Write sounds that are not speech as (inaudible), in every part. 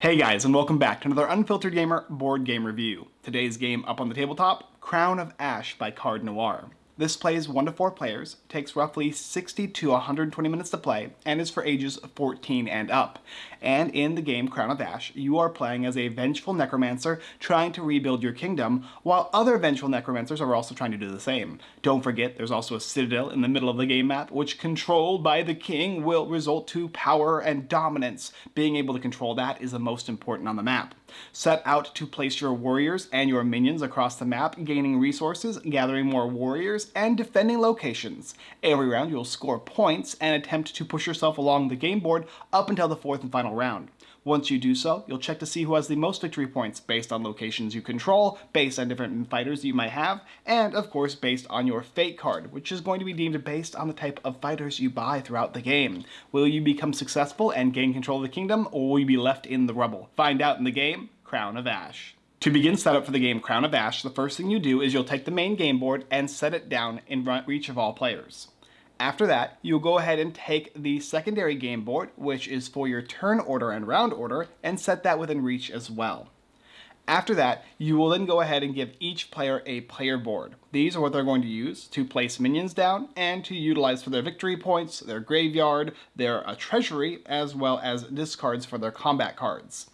Hey guys, and welcome back to another Unfiltered Gamer board game review. Today's game up on the tabletop, Crown of Ash by Card Noir. This plays 1 to 4 players, takes roughly 60 to 120 minutes to play, and is for ages 14 and up. And in the game Crown of Ash, you are playing as a vengeful necromancer trying to rebuild your kingdom, while other vengeful necromancers are also trying to do the same. Don't forget, there's also a citadel in the middle of the game map, which controlled by the king will result to power and dominance. Being able to control that is the most important on the map. Set out to place your warriors and your minions across the map, gaining resources, gathering more warriors, and defending locations. Every round you'll score points and attempt to push yourself along the game board up until the fourth and final round. Once you do so, you'll check to see who has the most victory points based on locations you control, based on different fighters you might have, and of course based on your fate card, which is going to be deemed based on the type of fighters you buy throughout the game. Will you become successful and gain control of the kingdom, or will you be left in the rubble? Find out in the game, Crown of Ash. To begin setup for the game Crown of Ash, the first thing you do is you'll take the main game board and set it down in reach of all players. After that, you'll go ahead and take the secondary game board, which is for your turn order and round order, and set that within reach as well. After that, you will then go ahead and give each player a player board. These are what they're going to use to place minions down and to utilize for their victory points, their graveyard, their uh, treasury, as well as discards for their combat cards.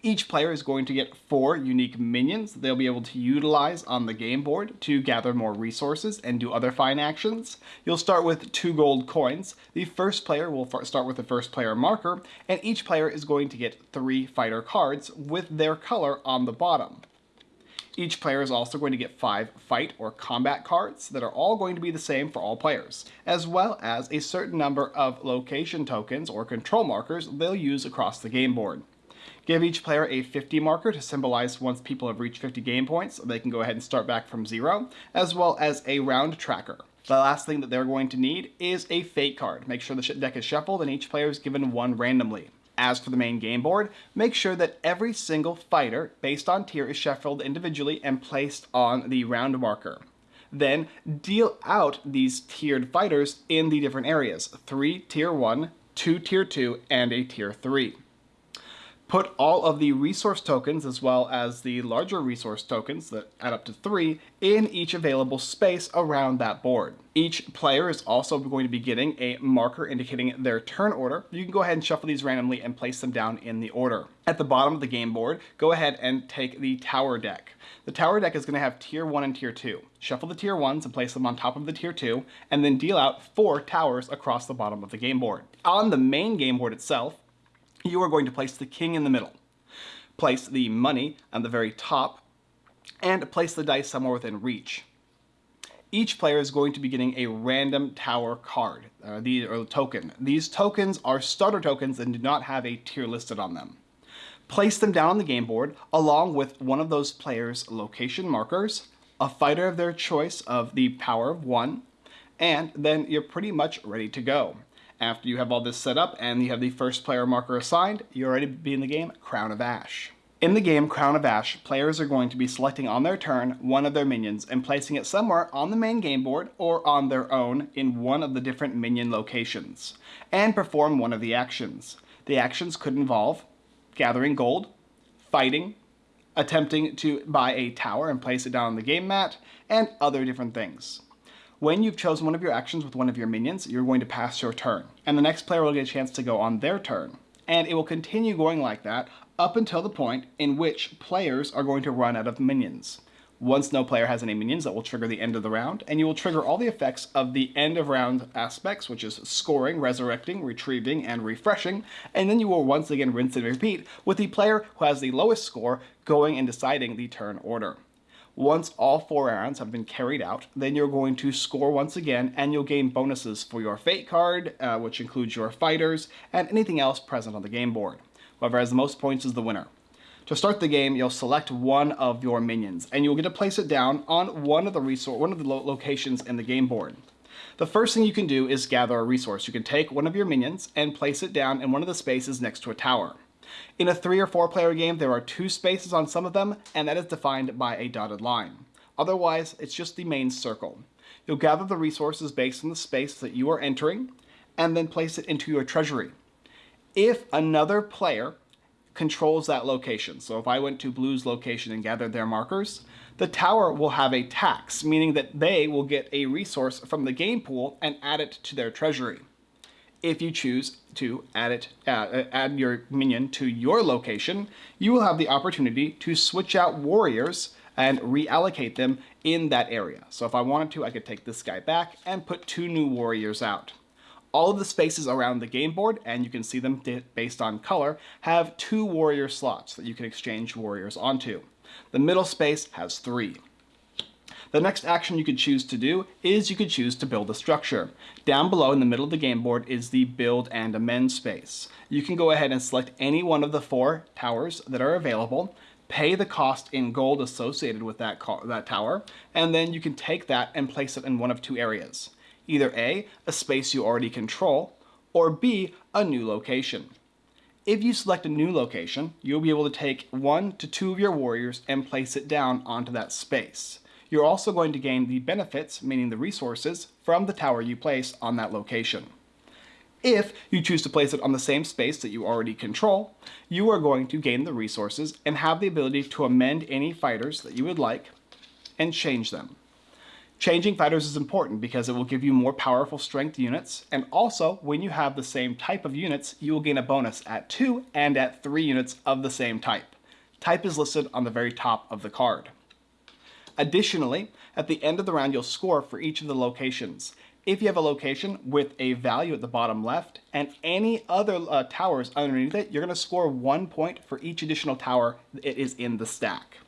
Each player is going to get four unique minions they'll be able to utilize on the game board to gather more resources and do other fine actions. You'll start with two gold coins. The first player will start with the first player marker, and each player is going to get three fighter cards with their color on the bottom. Each player is also going to get five fight or combat cards that are all going to be the same for all players, as well as a certain number of location tokens or control markers they'll use across the game board. Give each player a 50 marker to symbolize once people have reached 50 game points, they can go ahead and start back from zero, as well as a round tracker. The last thing that they're going to need is a fate card. Make sure the deck is shuffled and each player is given one randomly. As for the main game board, make sure that every single fighter based on tier is shuffled individually and placed on the round marker. Then deal out these tiered fighters in the different areas. Three tier 1, two tier 2, and a tier 3 put all of the resource tokens as well as the larger resource tokens that add up to three in each available space around that board. Each player is also going to be getting a marker indicating their turn order. You can go ahead and shuffle these randomly and place them down in the order. At the bottom of the game board, go ahead and take the tower deck. The tower deck is going to have tier 1 and tier 2. Shuffle the tier 1s and place them on top of the tier 2, and then deal out 4 towers across the bottom of the game board. On the main game board itself, you are going to place the king in the middle. Place the money on the very top, and place the dice somewhere within reach. Each player is going to be getting a random tower card, uh, the, or token. These tokens are starter tokens and do not have a tier listed on them. Place them down on the game board along with one of those players' location markers, a fighter of their choice of the power of one, and then you're pretty much ready to go. After you have all this set up and you have the first player marker assigned, you're ready to be in the game Crown of Ash. In the game Crown of Ash, players are going to be selecting on their turn one of their minions and placing it somewhere on the main game board or on their own in one of the different minion locations, and perform one of the actions. The actions could involve gathering gold, fighting, attempting to buy a tower and place it down on the game mat, and other different things. When you've chosen one of your actions with one of your minions, you're going to pass your turn, and the next player will get a chance to go on their turn. And it will continue going like that up until the point in which players are going to run out of minions. Once no player has any minions, that will trigger the end of the round, and you will trigger all the effects of the end of round aspects, which is scoring, resurrecting, retrieving, and refreshing, and then you will once again rinse and repeat with the player who has the lowest score going and deciding the turn order. Once all four rounds have been carried out, then you're going to score once again and you'll gain bonuses for your fate card, uh, which includes your fighters, and anything else present on the game board. Whoever has the most points is the winner. To start the game, you'll select one of your minions, and you'll get to place it down on one of the resource, one of the lo locations in the game board. The first thing you can do is gather a resource. You can take one of your minions and place it down in one of the spaces next to a tower. In a three or four player game, there are two spaces on some of them, and that is defined by a dotted line. Otherwise, it's just the main circle. You'll gather the resources based on the space that you are entering, and then place it into your treasury. If another player controls that location. So if I went to blue's location and gathered their markers, the tower will have a tax, meaning that they will get a resource from the game pool and add it to their treasury. If you choose to add it, uh, add your minion to your location, you will have the opportunity to switch out warriors and reallocate them in that area. So if I wanted to, I could take this guy back and put two new warriors out. All of the spaces around the game board, and you can see them based on color, have two warrior slots that you can exchange warriors onto. The middle space has three. The next action you could choose to do is you could choose to build a structure. Down below in the middle of the game board is the build and amend space. You can go ahead and select any one of the four towers that are available, pay the cost in gold associated with that, that tower, and then you can take that and place it in one of two areas. Either A, a space you already control, or B, a new location. If you select a new location, you'll be able to take one to two of your warriors and place it down onto that space. You're also going to gain the benefits, meaning the resources, from the tower you place on that location. If you choose to place it on the same space that you already control, you are going to gain the resources and have the ability to amend any fighters that you would like and change them. Changing fighters is important because it will give you more powerful strength units, and also when you have the same type of units, you will gain a bonus at 2 and at 3 units of the same type. Type is listed on the very top of the card. Additionally, at the end of the round you'll score for each of the locations. If you have a location with a value at the bottom left and any other uh, towers underneath it, you're going to score one point for each additional tower it is in the stack.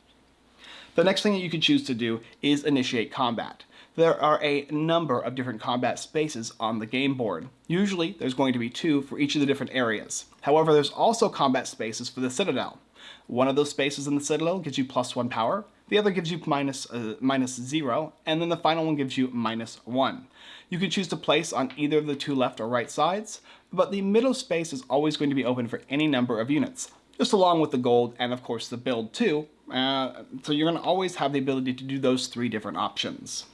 The next thing that you can choose to do is initiate combat. There are a number of different combat spaces on the game board. Usually there's going to be two for each of the different areas. However, there's also combat spaces for the Citadel. One of those spaces in the Citadel gives you plus one power, the other gives you minus, uh, minus zero, and then the final one gives you minus one. You can choose to place on either of the two left or right sides, but the middle space is always going to be open for any number of units, just along with the gold and of course the build too, uh, so you're going to always have the ability to do those three different options.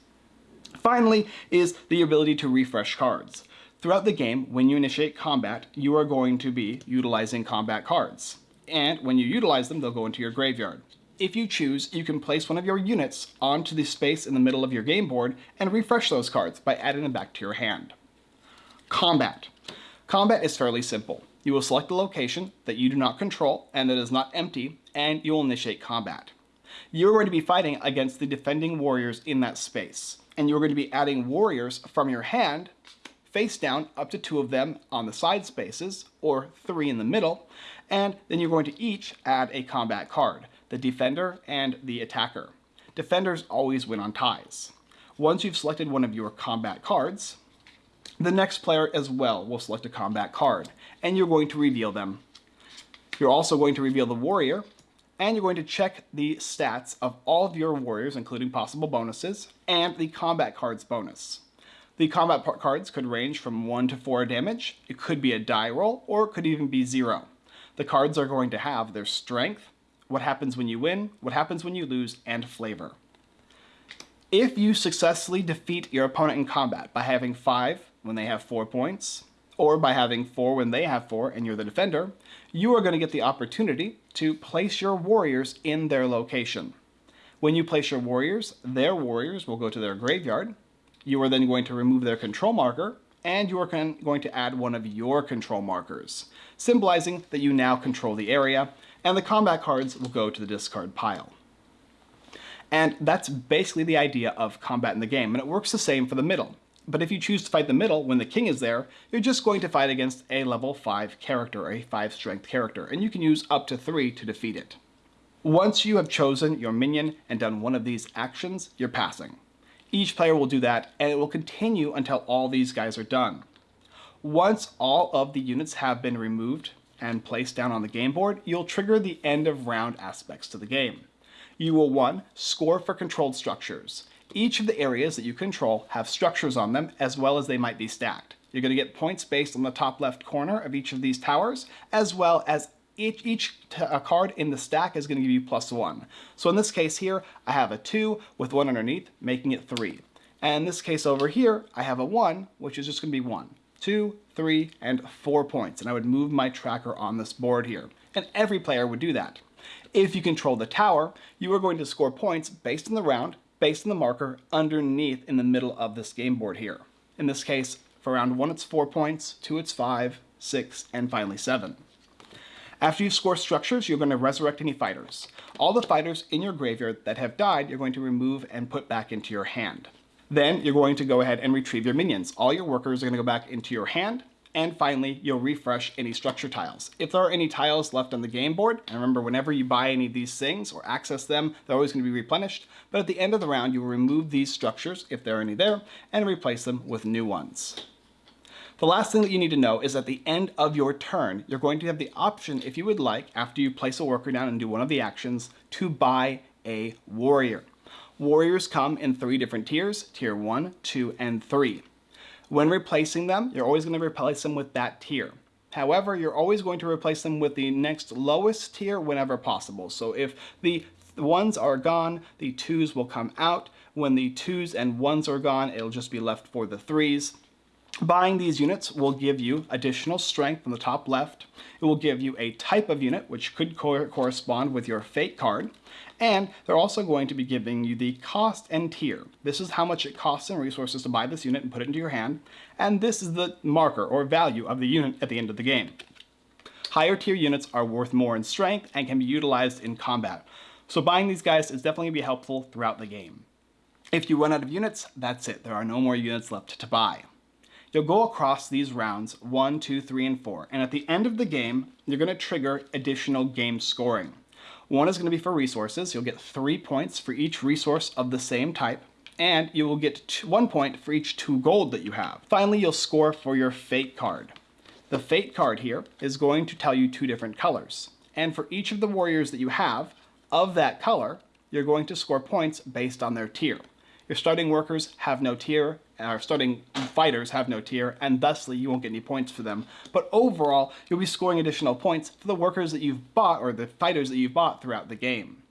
Finally is the ability to refresh cards. Throughout the game, when you initiate combat, you are going to be utilizing combat cards. And when you utilize them, they'll go into your graveyard. If you choose, you can place one of your units onto the space in the middle of your game board and refresh those cards by adding them back to your hand. Combat. Combat is fairly simple. You will select a location that you do not control and that is not empty, and you will initiate combat. You are going to be fighting against the defending warriors in that space, and you're going to be adding warriors from your hand, face down, up to two of them on the side spaces, or three in the middle, and then you're going to each add a combat card the defender and the attacker. Defenders always win on ties. Once you've selected one of your combat cards, the next player as well will select a combat card, and you're going to reveal them. You're also going to reveal the warrior, and you're going to check the stats of all of your warriors, including possible bonuses, and the combat cards bonus. The combat cards could range from 1 to 4 damage, it could be a die roll, or it could even be 0. The cards are going to have their strength, what happens when you win, what happens when you lose, and flavor. If you successfully defeat your opponent in combat by having 5 when they have 4 points, or by having 4 when they have 4 and you're the defender, you are going to get the opportunity to place your warriors in their location. When you place your warriors, their warriors will go to their graveyard. You are then going to remove their control marker, and you are going to add one of your control markers, symbolizing that you now control the area and the combat cards will go to the discard pile. And that's basically the idea of combat in the game, and it works the same for the middle. But if you choose to fight the middle when the king is there, you're just going to fight against a level 5 character, a 5 strength character, and you can use up to 3 to defeat it. Once you have chosen your minion and done one of these actions, you're passing. Each player will do that, and it will continue until all these guys are done. Once all of the units have been removed and placed down on the game board, you'll trigger the end of round aspects to the game. You will 1. Score for controlled structures. Each of the areas that you control have structures on them as well as they might be stacked. You're going to get points based on the top left corner of each of these towers as well as each, each uh, card in the stack is going to give you plus 1. So in this case here, I have a 2 with 1 underneath, making it 3. And in this case over here, I have a 1, which is just going to be 1 two, three, and four points. And I would move my tracker on this board here. and every player would do that. If you control the tower, you are going to score points based on the round, based on the marker underneath in the middle of this game board here. In this case, for round 1 it's 4 points, 2 it's 5, 6, and finally 7. After you score structures, you're going to resurrect any fighters. All the fighters in your graveyard that have died, you're going to remove and put back into your hand. Then you're going to go ahead and retrieve your minions. All your workers are going to go back into your hand, and finally, you'll refresh any structure tiles. If there are any tiles left on the game board, and remember whenever you buy any of these things or access them, they're always going to be replenished, but at the end of the round, you will remove these structures, if there are any there, and replace them with new ones. The last thing that you need to know is at the end of your turn, you're going to have the option, if you would like, after you place a worker down and do one of the actions, to buy a warrior. Warriors come in three different tiers, tier 1, 2, and 3. When replacing them, you're always going to replace them with that tier. However, you're always going to replace them with the next lowest tier whenever possible. So if the ones are gone, the twos will come out. When the twos and ones are gone, it'll just be left for the threes. Buying these units will give you additional strength on the top left. It will give you a type of unit, which could co correspond with your fate card. And they're also going to be giving you the cost and tier. This is how much it costs in resources to buy this unit and put it into your hand. And this is the marker or value of the unit at the end of the game. Higher tier units are worth more in strength and can be utilized in combat. So buying these guys is definitely going to be helpful throughout the game. If you run out of units, that's it. There are no more units left to buy. You'll go across these rounds, one, two, three, and four, and at the end of the game, you're gonna trigger additional game scoring. One is gonna be for resources. You'll get three points for each resource of the same type, and you will get two, one point for each two gold that you have. Finally, you'll score for your fate card. The fate card here is going to tell you two different colors. And for each of the warriors that you have of that color, you're going to score points based on their tier. Your starting workers have no tier, our starting fighters have no tier, and thusly you won't get any points for them. But overall, you'll be scoring additional points for the workers that you've bought, or the fighters that you've bought throughout the game.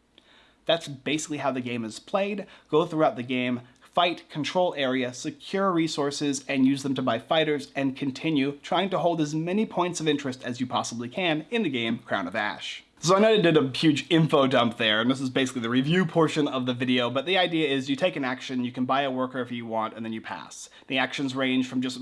That's basically how the game is played. Go throughout the game, fight, control area, secure resources, and use them to buy fighters, and continue trying to hold as many points of interest as you possibly can in the game Crown of Ash. So I know I did a huge info dump there, and this is basically the review portion of the video, but the idea is you take an action, you can buy a worker if you want, and then you pass. The actions range from just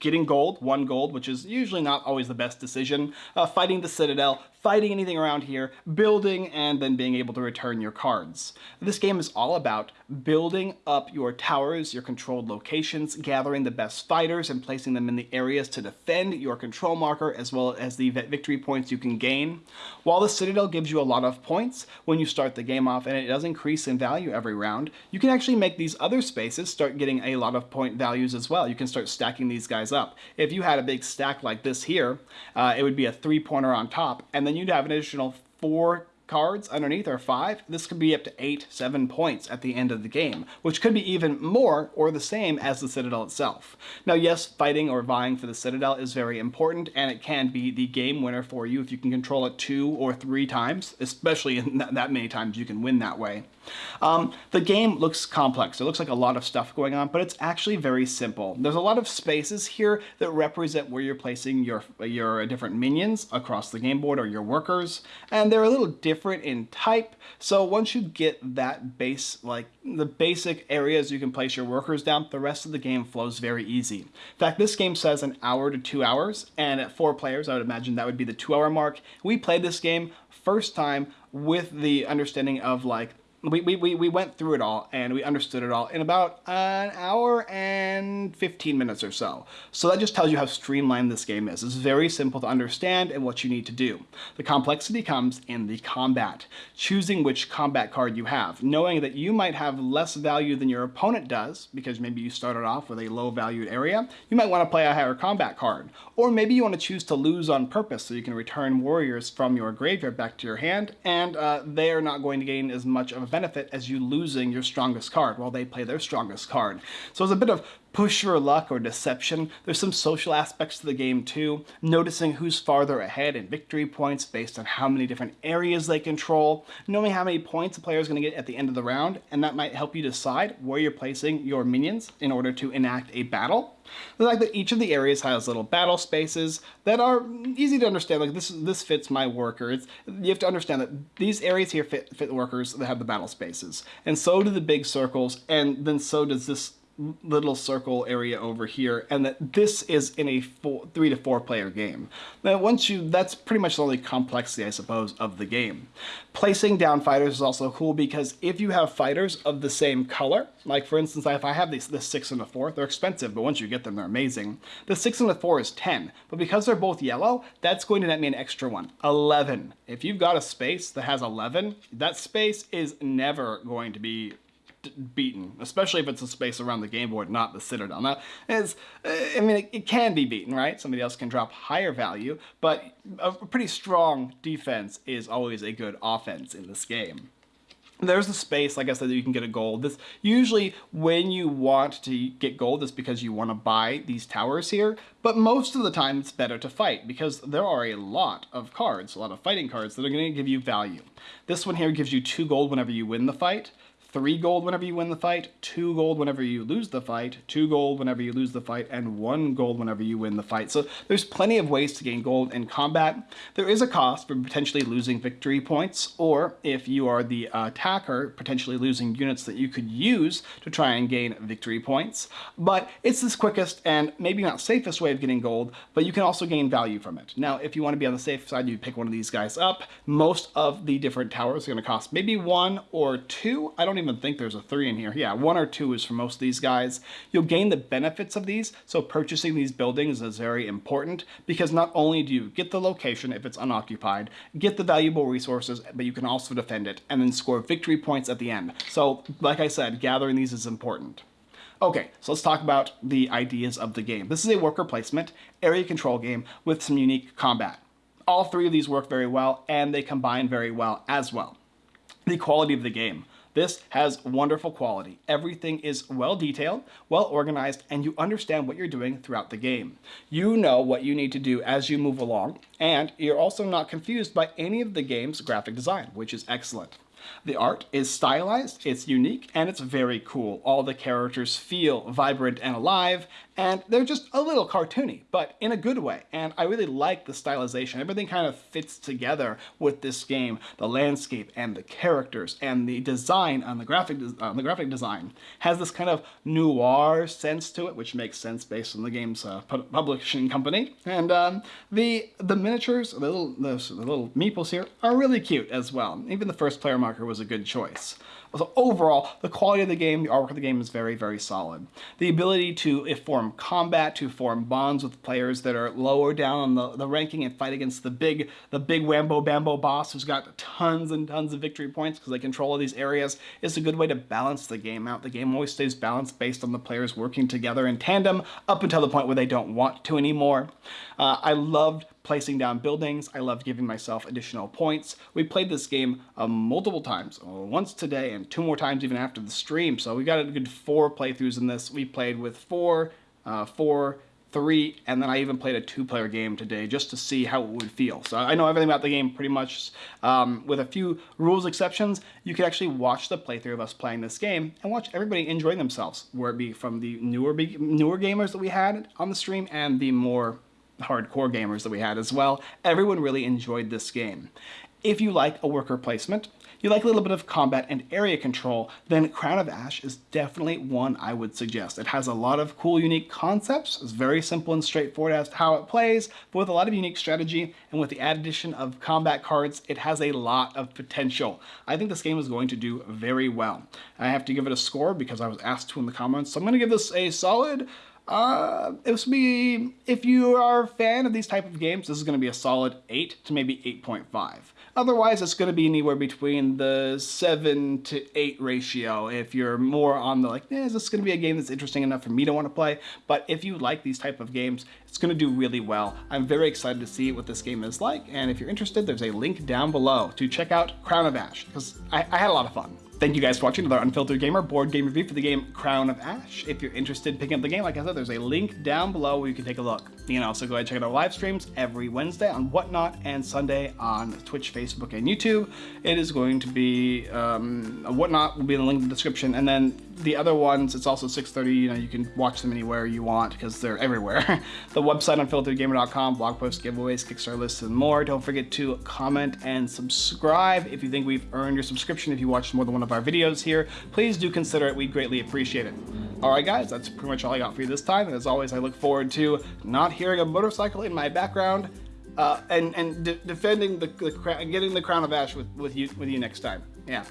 getting gold, one gold, which is usually not always the best decision, uh, fighting the Citadel, fighting anything around here, building, and then being able to return your cards. This game is all about building up your towers, your controlled locations, gathering the best fighters and placing them in the areas to defend your control marker as well as the victory points you can gain. While the Citadel gives you a lot of points when you start the game off and it does increase in value every round, you can actually make these other spaces start getting a lot of point values as well. You can start stacking these guys up. If you had a big stack like this here, uh, it would be a three pointer on top and then then you'd have an additional four cards underneath are five, this could be up to eight, seven points at the end of the game, which could be even more or the same as the Citadel itself. Now yes, fighting or vying for the Citadel is very important and it can be the game winner for you if you can control it two or three times, especially in that many times you can win that way. Um, the game looks complex. It looks like a lot of stuff going on, but it's actually very simple. There's a lot of spaces here that represent where you're placing your, your different minions across the game board or your workers, and they're a little different in type. So once you get that base, like the basic areas you can place your workers down, the rest of the game flows very easy. In fact, this game says an hour to two hours, and at four players, I would imagine that would be the two hour mark. We played this game first time with the understanding of like we, we, we went through it all and we understood it all in about an hour and 15 minutes or so. So that just tells you how streamlined this game is. It's very simple to understand and what you need to do. The complexity comes in the combat. Choosing which combat card you have. Knowing that you might have less value than your opponent does, because maybe you started off with a low valued area, you might want to play a higher combat card. Or maybe you want to choose to lose on purpose so you can return warriors from your graveyard back to your hand, and uh, they are not going to gain as much of a benefit as you losing your strongest card while they play their strongest card. So it's a bit of push your luck or deception. There's some social aspects to the game too, noticing who's farther ahead in victory points based on how many different areas they control, knowing how many points a player is going to get at the end of the round, and that might help you decide where you're placing your minions in order to enact a battle. The fact that each of the areas has little battle spaces that are easy to understand. Like this, this fits my workers. You have to understand that these areas here fit, fit the workers that have the battle spaces, and so do the big circles, and then so does this little circle area over here and that this is in a four, three to four player game. Now once you, that's pretty much the only complexity I suppose of the game. Placing down fighters is also cool because if you have fighters of the same color, like for instance if I have these, the 6 and the 4, they're expensive but once you get them they're amazing. The 6 and the 4 is 10, but because they're both yellow, that's going to net me an extra one, 11. If you've got a space that has 11, that space is never going to be beaten, especially if it's a space around the game board, not the Citadel. Now, is I mean, it, it, can be beaten, right? Somebody else can drop higher value, but a pretty strong defense is always a good offense in this game. There's the space, like I said, that you can get a gold. This Usually when you want to get gold, it's because you want to buy these towers here, but most of the time it's better to fight because there are a lot of cards, a lot of fighting cards that are going to give you value. This one here gives you two gold whenever you win the fight three gold whenever you win the fight, two gold whenever you lose the fight, two gold whenever you lose the fight, and one gold whenever you win the fight. So there's plenty of ways to gain gold in combat. There is a cost for potentially losing victory points, or if you are the attacker, potentially losing units that you could use to try and gain victory points. But it's this quickest and maybe not safest way of getting gold, but you can also gain value from it. Now, if you want to be on the safe side, you pick one of these guys up. Most of the different towers are going to cost maybe one or two. I don't even even think there's a three in here. Yeah, one or two is for most of these guys. You'll gain the benefits of these, so purchasing these buildings is very important because not only do you get the location if it's unoccupied, get the valuable resources, but you can also defend it and then score victory points at the end. So, like I said, gathering these is important. Okay, so let's talk about the ideas of the game. This is a worker placement, area control game with some unique combat. All three of these work very well, and they combine very well as well. The quality of the game. This has wonderful quality. Everything is well detailed, well organized, and you understand what you're doing throughout the game. You know what you need to do as you move along, and you're also not confused by any of the game's graphic design, which is excellent. The art is stylized, it's unique, and it's very cool. All the characters feel vibrant and alive, and they're just a little cartoony, but in a good way. And I really like the stylization. Everything kind of fits together with this game. The landscape and the characters and the design on the graphic on the graphic design has this kind of noir sense to it, which makes sense based on the game's uh, publishing company. And um, the the miniatures, the little the, the little meeples here, are really cute as well. Even the first player was a good choice. So overall, the quality of the game, the artwork of the game is very, very solid. The ability to form combat, to form bonds with players that are lower down on the, the ranking and fight against the big, the big Wambo Bambo boss who's got tons and tons of victory points because they control all these areas is a good way to balance the game out. The game always stays balanced based on the players working together in tandem up until the point where they don't want to anymore. Uh, I loved placing down buildings. I loved giving myself additional points. We played this game uh, multiple times, uh, once today and two more times even after the stream. So we got a good four playthroughs in this. We played with four, uh, four, three, and then I even played a two-player game today just to see how it would feel. So I know everything about the game pretty much, um, with a few rules exceptions, you could actually watch the playthrough of us playing this game and watch everybody enjoying themselves, where it be from the newer newer gamers that we had on the stream and the more hardcore gamers that we had as well. Everyone really enjoyed this game. If you like a worker placement, you like a little bit of combat and area control, then Crown of Ash is definitely one I would suggest. It has a lot of cool, unique concepts. It's very simple and straightforward as to how it plays, but with a lot of unique strategy, and with the addition of combat cards, it has a lot of potential. I think this game is going to do very well. I have to give it a score because I was asked to in the comments, so I'm going to give this a solid uh, it would be, if you are a fan of these type of games, this is going to be a solid 8 to maybe 8.5. Otherwise, it's going to be anywhere between the 7 to 8 ratio if you're more on the like, eh, is this going to be a game that's interesting enough for me to want to play? But if you like these type of games, it's going to do really well. I'm very excited to see what this game is like, and if you're interested, there's a link down below to check out Crown of Ash, because I, I had a lot of fun. Thank you guys for watching another Unfiltered Gamer board game review for the game Crown of Ash. If you're interested in picking up the game, like I said, there's a link down below where you can take a look. You can also go ahead and check out our live streams every Wednesday on Whatnot and Sunday on Twitch, Facebook, and YouTube. It is going to be, um, Whatnot will be in the link in the description, and then the other ones, it's also 6.30, you know, you can watch them anywhere you want because they're everywhere. (laughs) the website unfilteredgamer.com, blog posts, giveaways, Kickstarter lists, and more. Don't forget to comment and subscribe if you think we've earned your subscription. If you watched more than one of our videos here, please do consider it. We'd greatly appreciate it. All right, guys, that's pretty much all I got for you this time. And as always, I look forward to not hearing a motorcycle in my background uh, and and de defending the, the getting the crown of ash with with you with you next time. Yeah.